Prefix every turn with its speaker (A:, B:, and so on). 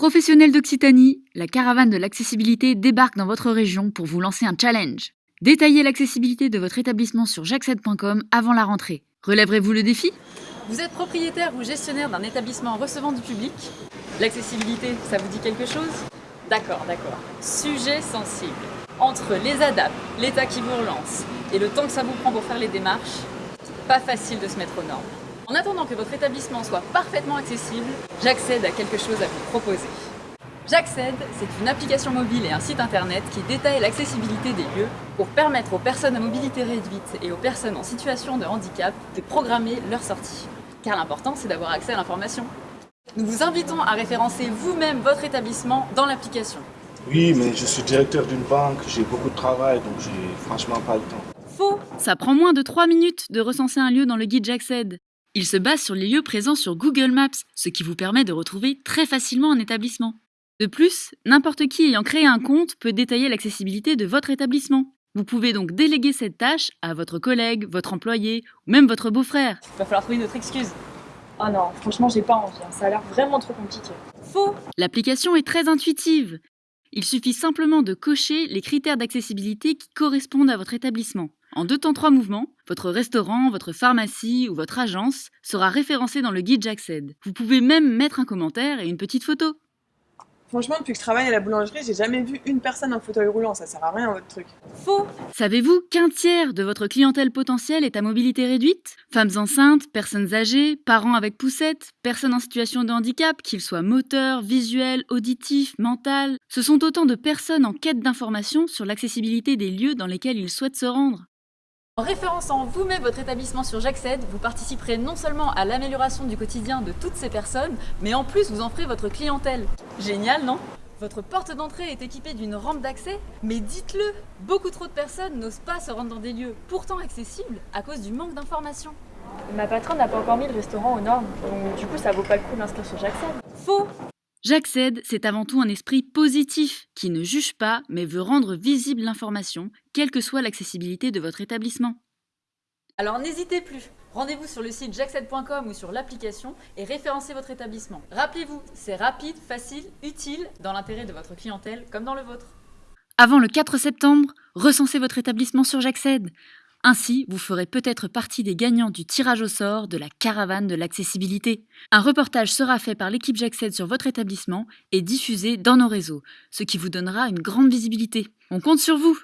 A: Professionnels d'Occitanie, la caravane de l'accessibilité débarque dans votre région pour vous lancer un challenge. Détaillez l'accessibilité de votre établissement sur jacced.com avant la rentrée. Relèverez-vous le défi?
B: Vous êtes propriétaire ou gestionnaire d'un établissement recevant du public? L'accessibilité, ça vous dit quelque chose? D'accord, d'accord. Sujet sensible. Entre les adaptes, l'état qui vous relance et le temps que ça vous prend pour faire les démarches, pas facile de se mettre aux normes. En attendant que votre établissement soit parfaitement accessible, j'accède à quelque chose à vous proposer. J'accède, c'est une application mobile et un site internet qui détaille l'accessibilité des lieux pour permettre aux personnes à mobilité réduite et aux personnes en situation de handicap de programmer leur sortie. Car l'important, c'est d'avoir accès à l'information. Nous vous invitons à référencer vous-même votre établissement dans l'application.
C: Oui, mais je suis directeur d'une banque, j'ai beaucoup de travail, donc j'ai franchement pas le temps.
B: Faux
A: Ça prend moins de 3 minutes de recenser un lieu dans le guide J'accède. Il se base sur les lieux présents sur Google Maps, ce qui vous permet de retrouver très facilement un établissement. De plus, n'importe qui ayant créé un compte peut détailler l'accessibilité de votre établissement. Vous pouvez donc déléguer cette tâche à votre collègue, votre employé ou même votre beau-frère.
B: Il va falloir trouver une autre excuse.
D: Oh non, franchement, j'ai pas envie. hein. Ça a l'air vraiment trop compliqué.
B: Faux
A: L'application est très intuitive. Il suffit simplement de cocher les critères d'accessibilité qui correspondent à votre établissement. En deux temps trois mouvements, votre restaurant, votre pharmacie ou votre agence sera référencé dans le guide J'accède. Vous pouvez même mettre un commentaire et une petite photo.
D: Franchement, depuis que je travaille à la boulangerie, j'ai jamais vu une personne en fauteuil roulant. Ça sert à rien, votre truc.
B: Faux
A: Savez-vous qu'un tiers de votre clientèle potentielle est à mobilité réduite? Femmes enceintes, personnes âgées, parents avec poussette, personnes en situation de handicap, qu'ils soient moteurs, visuels, auditifs, mental. Ce sont autant de personnes en quête d'informations sur l'accessibilité des lieux dans lesquels ils souhaitent se rendre.
B: En référençant vous-même votre établissement sur J'accède, vous participerez non seulement à l'amélioration du quotidien de toutes ces personnes, mais en plus vous en ferez votre clientèle. Génial, non? Votre porte d'entrée est équipée d'une rampe d'accès Mais dites-le Beaucoup trop de personnes n'osent pas se rendre dans des lieux pourtant accessibles à cause du manque d'informations.
D: Ma patronne n'a pas encore mis le restaurant aux normes, donc du coup, ça vaut pas le coup de l'inscrire sur Jackson.
B: Faux
A: J'accède, c'est avant tout un esprit positif qui ne juge pas mais veut rendre visible l'information, quelle que soit l'accessibilité de votre établissement.
B: Alors n'hésitez plus Rendez-vous sur le site jaccède.com ou sur l'application et référencez votre établissement. Rappelez-vous, c'est rapide, facile, utile, dans l'intérêt de votre clientèle comme dans le vôtre.
A: Avant le 4 septembre, recensez votre établissement sur J'accède. Ainsi, vous ferez peut-être partie des gagnants du tirage au sort de la caravane de l'accessibilité. Un reportage sera fait par l'équipe J'accède sur votre établissement et diffusé dans nos réseaux, ce qui vous donnera une grande visibilité. On compte sur vous